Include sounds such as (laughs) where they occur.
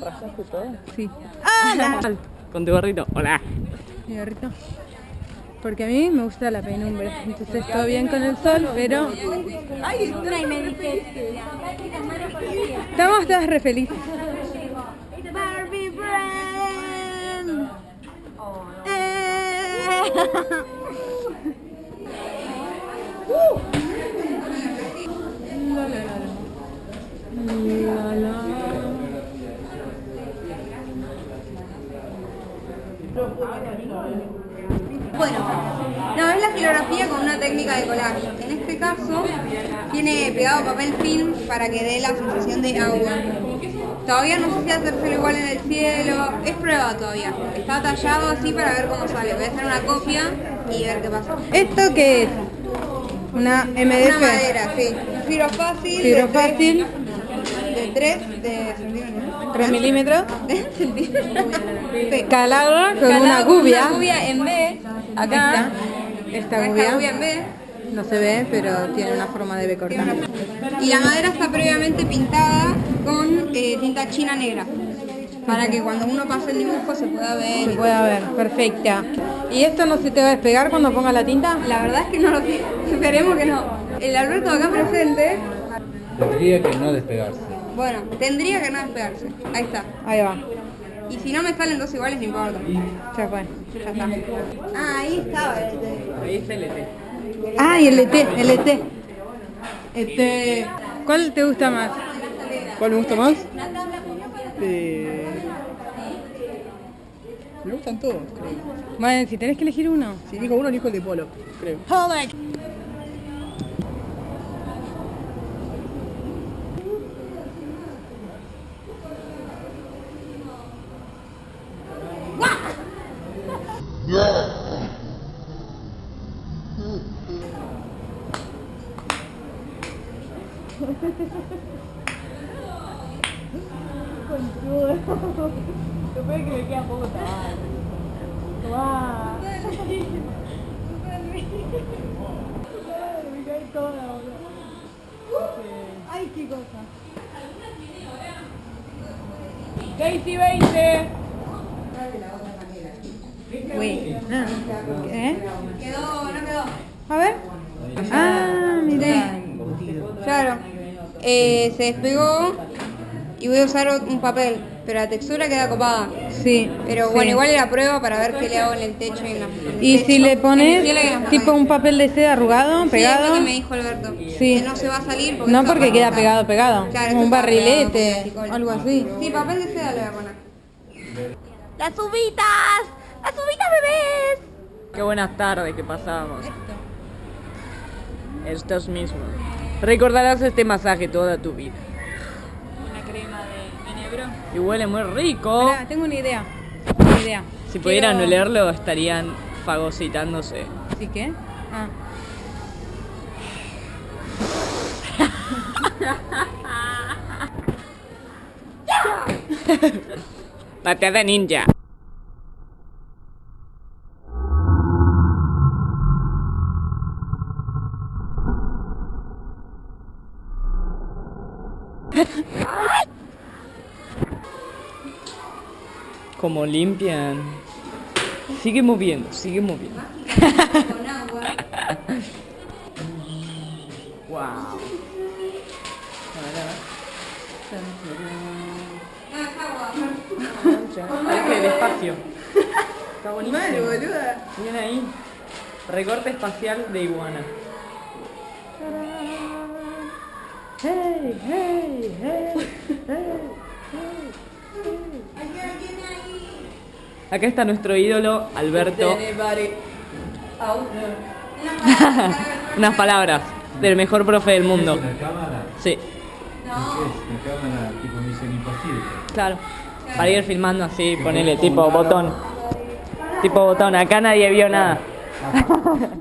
peinaste todo? Sí. (laughs) Con tu gorrito. Hola. Mi gorrito. Porque a mí me gusta la penumbra. Entonces todo bien con el sol, pero estamos todas re felices. Barbie Brand. Eh. (laughs) Bueno, no, es la filografía con una técnica de collage. En este caso, tiene pegado papel film para que dé la sensación de agua. Todavía no sé si hacérselo igual en el cielo, es prueba todavía. Está tallado así para ver cómo sale. Voy a hacer una copia y ver qué pasa. ¿Esto qué es? Una Una MDF. madera, sí. Un fibro fácil. Fibro fácil, De 3 de centímetros. 3 milímetros. Sí. (laughs) Con Calado una con gubia. Una gubia en B. Acá. esta Esta gubia. gubia en B. No se ve, pero tiene una forma de B corta. Y la madera está previamente pintada con eh, tinta china negra. Para que cuando uno pase el dibujo se pueda ver. Se puede ver, perfecta. ¿Y esto no se te va a despegar cuando ponga la tinta? La verdad es que no lo sé. (laughs) Esperemos que no. El Alberto acá presente, Tendría que no despegarse. Bueno, tendría que no despegarse. Ahí está. Ahí va, Y si no me salen dos iguales, no importa. ya fue. Ya está. Ah, ahí estaba. Ahí está el ET. Ah, y el ET, el ET. Este, ¿cuál te gusta más? ¿Cuál me gusta más? Eh, Me gustan todos, creo. Bueno, si tenés que elegir uno. Si digo uno, elijo el de Polo, creo. Daisy 20. ¿Eh? Quedó, no quedó. A ver. Ah, miré. Claro. Eh, se despegó y voy a usar un papel, pero la textura queda copada. Sí. Pero sí. bueno, igual era prueba para ver qué le hago en el techo y en la en el Y techo. si le pones tipo un papel de seda arrugado, Sí, es pegado. lo que me dijo Alberto. Sí. Que no se va a salir porque No esto porque queda pegado, pegado. Claro, Como un esto barrilete, algo así. Sí, papel de seda le voy a poner. ¡Las uvitas! ¡Las uvitas bebés! Qué buenas tardes que pasamos. Estos mismos. Recordarás este masaje toda tu vida. Una crema de enebro. Y huele muy rico. tengo una idea. Una idea. Si pudieran olerlo, estarían fagocitándose. ¿Sí qué? Ah. (laughs) Pateada ninja. Como limpian. Sigue moviendo, sigue moviendo. Con agua. Wow. No, es agua. Hay que despacio. Está bonito. Miren ahí. Recorte espacial de iguana. Hey, hey, hey, Acá está nuestro ídolo Alberto. (laughs) Unas palabras del mejor profe del mundo. ¿Es una cámara? Sí, ¿Qué es? ¿Una cámara tipo Misión Imposible? claro. Para ir filmando así, ponele tipo botón. Tipo botón, acá nadie vio nada. (laughs)